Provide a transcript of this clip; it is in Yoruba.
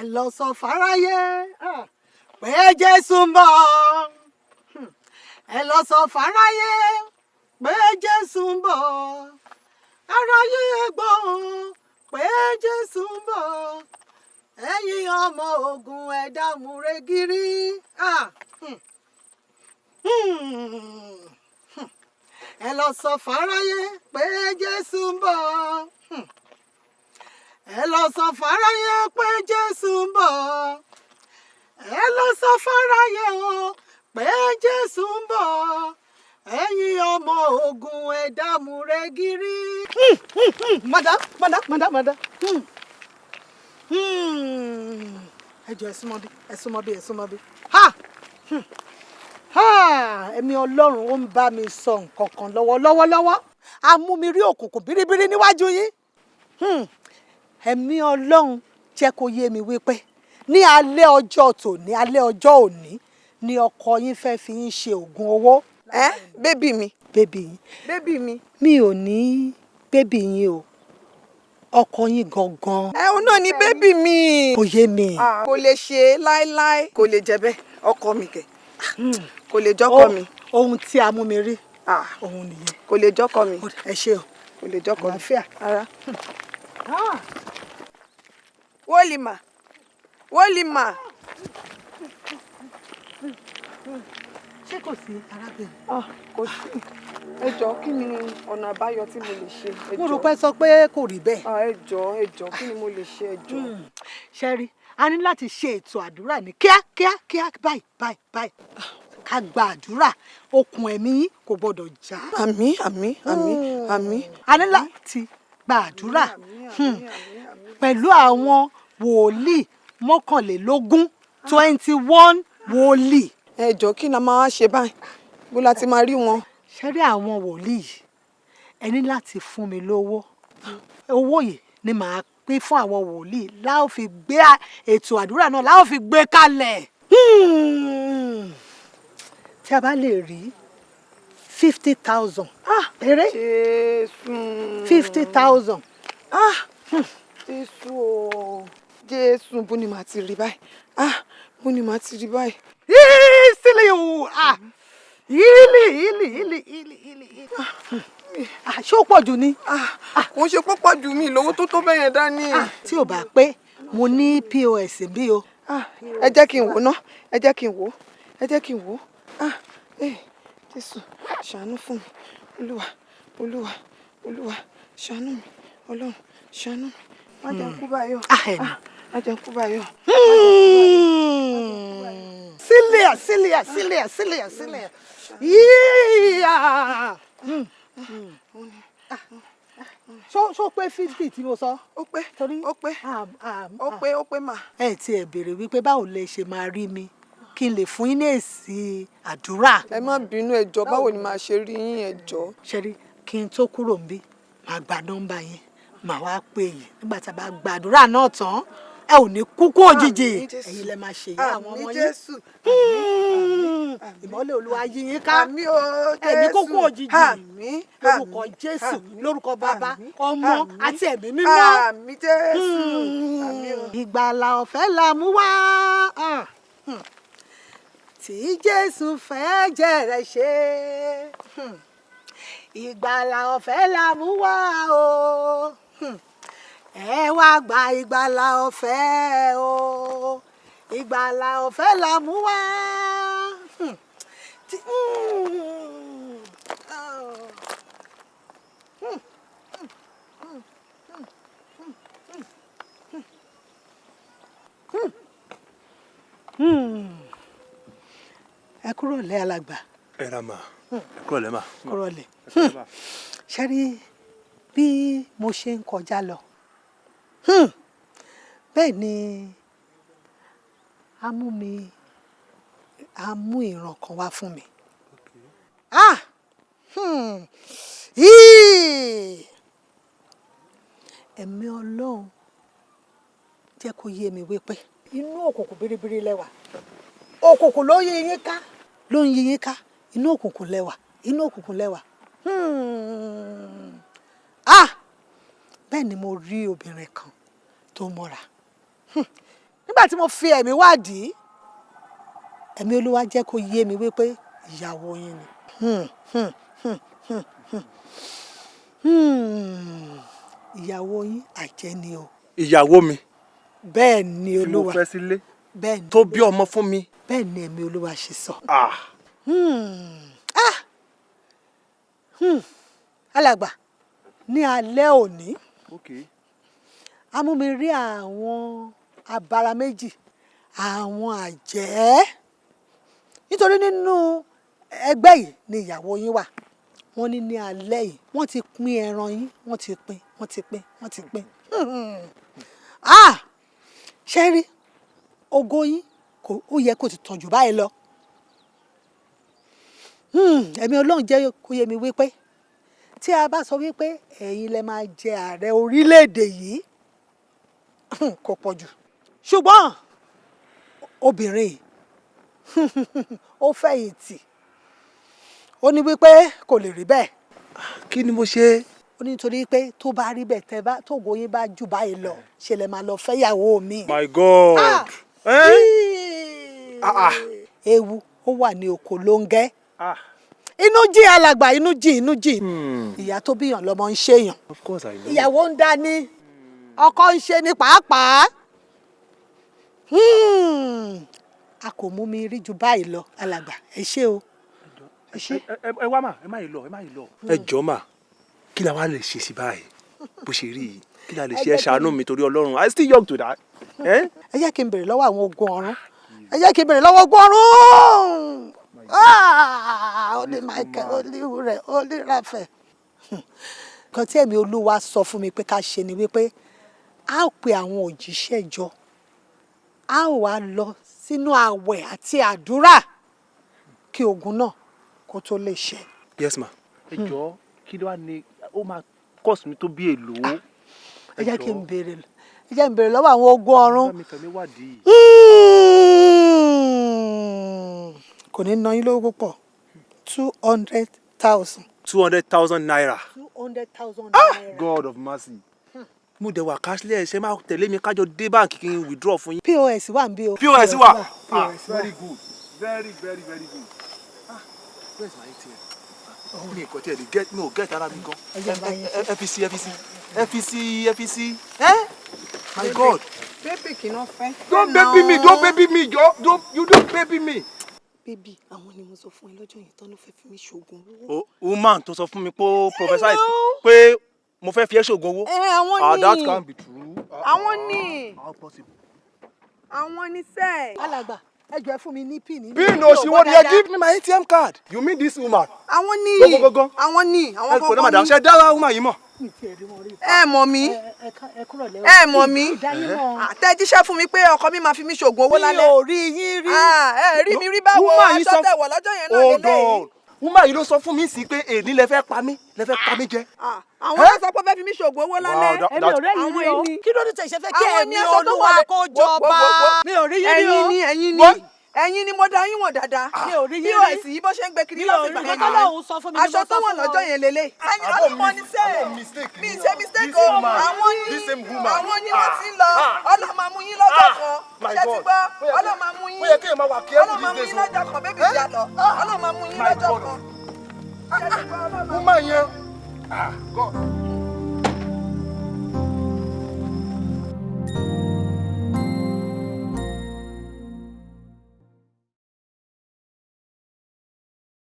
ẹ lọ sọ fáráyé ah, pé jésù ń bọ̀ Hmm. ẹ lọ sọ fáráyé pé jésù ń bọ̀ aráyé gbọ́ pé jésù ń bọ̀ ẹ̀yin ọmọ ogun ẹ̀dá múre gírí. Ah, hmm. Hmm. Hmm. ẹ lọ sọ fáráyé pé jésù ń bọ̀. Ẹ lọ sọ fáráyé pé jésù ń bọ̀. ẹ lọ sọ fáráyé o pé jésù ń bọ̀. ẹ̀yin ọmọ ogun ẹ̀dá múre gírí. Hmm, hmm, hmm. madam madam madam madam. Ẹ jọ ẹ súnmọ́ bí ẹ súnmọ́ ẹ Hmm. ó ń bá mi sọ nǹkan kan lọ́wọ́lọ́wọ́ lọ́wọ́ a mú mi rí òkùnkùn bíríbírí níwájú yín Hmm. Ẹ̀mí ọlọ́run jẹ́ kó yé mi wípé ní alẹ́ ọjọ́ tòní alẹ́ ọjọ́ òní ni ọkọ yín fẹ́ fi yín ṣe oògùn owó. Ẹ bébì mi. Bébì yín. Bébì mi. mi ò ní bébì yín o. Ọkọ yín gangan. Ẹ òun náà ni bébì mi. kò yé mi. Kò lè ṣe láéláé. Kò lè jẹ bẹ́ẹ̀. Ọkọ mi kẹ̀. Kò lè jọkọ mi. ohun tí a mú mi rí òun nìyẹn. kò lè jọkọ mi. Ẹ ṣe o. Kò lè jọkọ mi. Àlàáfíà. ara. Wólìmà. Wólìmà. Ṣé kò sí arábìnrin. Ah, kò sí. Ẹ jọ̀ọ́ kí ni ọ̀nà àbáyọ tí mo lè ṣe? Mo rò pé sọ pé kò rí bẹ́ẹ̀. Ah, ẹ jọ̀ọ́ ẹ jọ̀ọ́ kí ni mo lè ṣe? Ẹ jọ̀ọ́. ṣẹ́rí a ní láti ṣe ètò àdúrà ní kíákíá kíá báyìí báyìí báyìí. Ká gba àdúrà okùn ẹ̀mí yín kò gbọ́dọ̀ já. àmín àmín àmín àmín. a ní láti gba àdúrà. Hmm, pẹ̀lú àwọn wòlíì mọ́kànlélógún twenty one wòlíì. ẹ jọ̀ọ́ kí ni a máa ṣe báyìí bó la ti máa rí wọn. ṣẹ́rí àwọn wòlíì yìí ẹ ní láti fún mi lówó owó yìí ni màá pín fún àwọn wòlíì láò fi gbé ètò àdúrà náà láò fi gbé kalẹ̀. Hmm. tí a bá lè rí fifty thousand eré jésù. fifty thousand ah jésù o jésù bó ni màá ti rí báyìí. Ah bó ni màá ti rí báyìí. yìí sílẹ̀ o. Ah yìlì yìlì yìlì yìlì yìlì ah ṣé ó pọ̀ jù ni. ah kò ń ṣe pọ́pọ́ jù mí lówó tó tó bẹ́ẹ̀ yẹn dání. tí ò bá pé mo ní pos bí o. ah ẹ jẹ́ kí n wò ná. Ẹ jẹ́ kí n wò ẹ jẹ́ kí n wò ah eh jésù ṣàánú fún mi. Olúwa olúwa olúwa ṣàánú mi. Ọlọ́run ṣàánú mi. Má jẹ́ kú báyìí o Ah, ẹ̀mí. Ah, má jẹ́ n kú báyìí o. Sílẹ̀ sílẹ̀ sílẹ̀ sílẹ̀ sílẹ̀ yíyá. Ṣó ṣó pé fifty tí mo sọ? ó pé Torí ó pé ah, ah, ó pé ó pé mà. ẹ ti ẹ̀ béèrè wípé báwo lẹ ṣe máa rí mi kí n lè fún yín ní èsì àdúrà. ẹ má bínú ẹ jọ̀ọ́ báwo ni màá ṣe rí yín ẹ jọ̀ọ́. Ṣẹ́rí kí n tó kúrò ń bí màá gba nọ́mbà yẹn màá wá pè yín nígbà tá a bá gba àdúrà náà tán ẹ ò ní kúkú òjijì. Àmín Jésù. ẹ̀yin lẹ máa ṣe ìyá àwọn àmín ọmọ yín. Hmm. ìmọ́lẹ̀ olúwa yí yín ká. Ẹ̀mí kókó òjijì. Àmín. Lórúkọ jésù lórúkọ bàbá ọmọ àti ẹ̀mí mímọ́. Hmm. ìgbàlà ọ̀fẹ́ la mú wá. Ah. Hmm. tí jésù fẹ́ jẹ̀rẹ̀ ṣe. Ìgbàlà ọ̀fẹ́ la mú wá o. Hmm. Ẹ wá gba ìgbàlà ọ̀fẹ́ o ìgbàlà ọ̀fẹ́ la mú wá. Hmm. Hmm. Oh. ẹ kúrò lẹ́ alàgbà ẹ ra mà ẹ kúrò lẹ́ mà. kúrò lẹ́ ṣe rí bí mo ṣe ń kọjá lọ hmm, bẹ́ẹ̀ ni a mú mi a mú ìran kan wá fún mi. Ah! Hmm, ẹ̀mí ọlọ́run jẹ́ kó yé mi wípé inú òkùnkùn biribiri lẹ́wà. Òkùnkùn ló yí yín ká ló ń yí yín ká. Inú òkùnkùn lẹ́wà inú òkùnkùn lẹ́wà. Hmm. ah bẹ́ẹ̀ ni mo rí obìnrin kan tó mọ́ra Hmm. nígbà tí mo fi ẹ̀mí wádìí ẹ̀mí olúwa jẹ́ kó yé mi wípé ìyàwó yín ni. Hmm, hmm, ìyàwó yín àjẹ́ ni o ìyàwó mi bẹ́ẹ̀ ni tí mo olúwa fẹ́ sílé bẹ́ẹ̀ ni tó bí ọmọ fún mi. bẹ́ẹ̀ ni ẹ̀mí olúwa ṣe sọ. Ah, Hmm. Ah. Hmm. alàgbà ní alẹ́ òní okay. a mú mi rí àwọn abara méjì àwọn àjẹ́. Nítorí nínú ẹgbẹ́ yìí ni ìyàwó yín wà. Wọ́n ní ní alẹ́ yìí wọ́n ti pín ẹran yín wọ́n ti pín wọ́n ti pín wọ́n ti pín. Ah! Ṣe rí? Ògo yín kò ó yẹ kó ti tàn jù báyìí lọ. Hmm, ẹ̀mí ọlọ́run jẹ́ kó yé mi wípé tí a bá sọ wípé ẹ̀yin lẹ máa jẹ ààrẹ orílẹ̀-èdè yìí kò pọ̀ jù ṣùgbọ́n obìnrin ó fẹ̀yìntì ó ní wípé kò lè rí bẹ́ẹ̀ kí ni mo ṣe. ó ní nítorí pé tó bá rí bẹ́ẹ̀ tẹ́ bá tógo yín bá jù báyìí lọ ṣe lè máa lọ fẹ́yàwó mi. my god. Ah! Eh? Ah, ah. ewu ó wà ní oko lóńgẹ́ Ah. Inú jí alàgbà inú jí inú jí Hmm. ìyá tó bíyàn lọmọ ń ṣèyàn ìyàwó ń dání. Ọkọ ń ṣe ní pàápàá. Hmm. a kò mú mi rí ju báyìí lọ alàgbà. Ẹ ṣé o. Ẹ wá mà ẹ má yìí lọ ẹ má yìí lọ. ẹ jọ mà kí la wá lè ṣe sí báyìí? Bó ṣe rí yìí kí la lè ṣe? Ẹ ṣàánú mi torí ọlọ́run. I still young to that. Eh? ẹ jẹ́ kí n bèrè lọ́wọ́ àwọn ogun ọ̀run. Ẹ jẹ́ kí n bèrè lọ́wọ́ ogun ọ̀run Ah! ní michael rẹ̀ ó ní rafael kan tí ẹ̀mí olúwa sọ fún mi pé ká ṣe ni wípé a ó pe àwọn òjíṣẹ́ jọ a ó wá lọ sínú àwẹ̀ àti àdúrà kí ogun náà kó tó lè ṣẹ. yes ma. ẹ jọ kí ló wá ní ó máa cost mi tó bí èlò. ẹ jẹ́ kí n bèrè ẹ jẹ́ n bèrè lọ́wọ́ àwọn ogun ọ̀run. Hmm. kò ní ná yín lówó púpọ̀ two hundred thousand. two hundred thousand naira. two hundred thousand naira. god of mercy. mo dẹ̀ wà cashless ṣe máa tẹ̀lé mi kájọ dé báǹkì kí n withdraw fún yín. pos wà ń bí o. pos wà. ah POS wà. very good very very very good. ah where is my atm. ah mi nǹkan tí ẹ lè get mi ò get ara mi gan. Fpc fpc fpc fpc. Eh? my god. bébì kì í ná fẹ́. don't baby me don't baby me you don't baby me. Bébì àwọn ni mo sọ fún ẹ lọ́jọ́ yẹn tán ló fẹ́ fi mí ṣoògùn owó. o woman tó sọ fún mi pé prophesy pé mo fẹ́ fi ẹ́ ṣoògùn owó. ẹ àwọn ah that ni can't be true. àwọn ni how possible. àwọn ni sẹ́ẹ̀. alàgbà ẹ jọ̀ọ́ ẹ fún mi ní pin. ní òṣìwò ni ẹ give me my atm card. you mean this woman. àwọn ni àwọn ni àwọn ẹ kò ní madam ni ṣe dára woman yìí mọ̀. Ẹ mọ̀ mí ẹ mọ̀ mí ìdáyìmọ̀. àtẹ̀jíṣẹ́ fún mi pé ọkọ mi máa fi mí ṣoògùn owó mi lálẹ́. ò rí yín rí. Ah, ẹ rí mi rí báwo aṣọ tẹ̀wọ̀ lọ́jọ́ yẹn náà hold lélẹ́yìí. on woman yìí ló sọ fún mi sí pé èdè lẹ fẹ́ pa mí lẹ fẹ́ pa mí jẹ. Ah, àwọn ló sọ pé fẹ́ fi mí ṣoògùn owó lálẹ́. èmi ò rí yín rí o. kí ló dé tẹ̀ ṣe fẹ́ kí ẹ̀mí olúwa kó jọba. wo- wo- mi ò rí yín rí o. ẹ̀yin ni ẹ̀yin ni? Ẹ̀yin ni mo dá yín wọ̀n dáadáa. yín pos yìí bó ṣe ń gbé kiri sọ fún mi ni aṣọ tó wọ̀n lọ́jọ́ yẹn lélẹ̀. ẹ̀yin Abo ọlọ́mọ ni mis- sẹ́ẹ̀. abo mistake mi ṣe mistake o. Àwọn woman. àwọn ni wọ́n Ah, ti ń lọ. Ah. ọlọ́mọ amú yín lọ́jọ́ Ah, kan. Ṣé ti gbọ́? Ọlọ́mọ amú yín. ọlọ́mọ amú yín lọ́jọ́ kan bébí Eh? ìjà lọ ọlọ́mọ amú yín lọ́jọ́ kan. Ṣé ti gbọ́ ọlọ́mọ amú yẹn god.